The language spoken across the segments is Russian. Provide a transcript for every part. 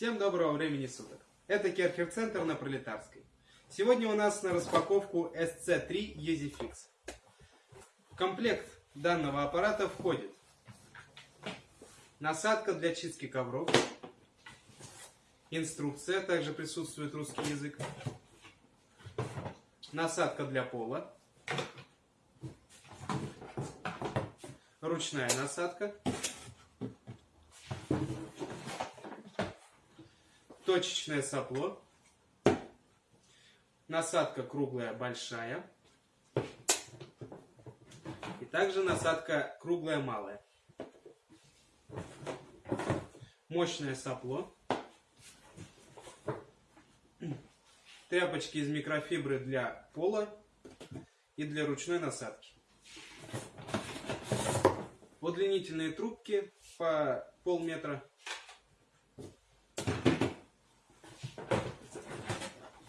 Всем доброго времени суток. Это Керхер-центр на Пролетарской. Сегодня у нас на распаковку SC3 EasyFix. В комплект данного аппарата входит насадка для чистки ковров, инструкция, также присутствует русский язык, насадка для пола, ручная насадка, точечное сопло, насадка круглая большая и также насадка круглая малая. Мощное сопло, тряпочки из микрофибры для пола и для ручной насадки. Удлинительные трубки по полметра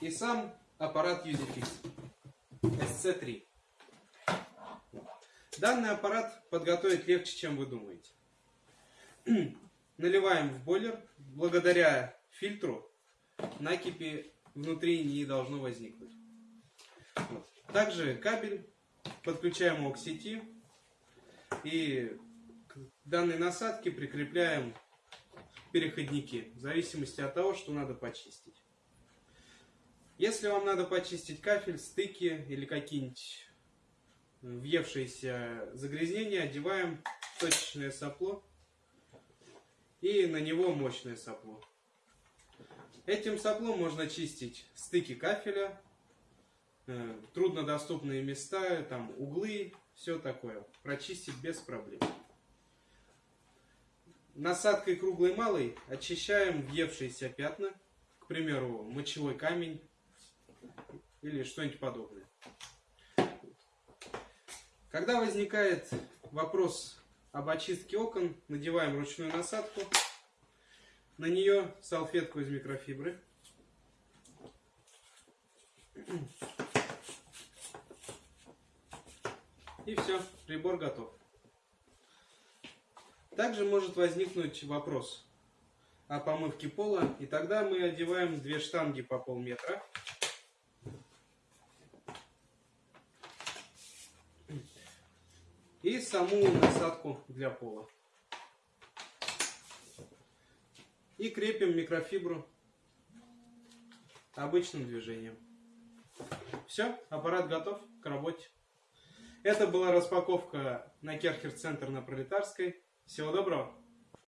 и сам аппарат EasyFix SC3. Данный аппарат подготовить легче, чем вы думаете. Наливаем в бойлер. Благодаря фильтру накипи внутри не должно возникнуть. Вот. Также кабель подключаем его к сети и к данной насадке прикрепляем переходники в зависимости от того, что надо почистить. Если вам надо почистить кафель, стыки или какие-нибудь въевшиеся загрязнения, одеваем точечное сопло и на него мощное сопло. Этим соплом можно чистить стыки кафеля, э, труднодоступные места, там углы, все такое. Прочистить без проблем. Насадкой круглой малой очищаем въевшиеся пятна, к примеру, мочевой камень, или что-нибудь подобное. Когда возникает вопрос об очистке окон, надеваем ручную насадку, на нее салфетку из микрофибры. И все, прибор готов. Также может возникнуть вопрос о помывке пола, и тогда мы одеваем две штанги по полметра и саму насадку для пола. И крепим микрофибру обычным движением. Все, аппарат готов к работе. Это была распаковка на Керхер Центр на Пролетарской. Всего доброго!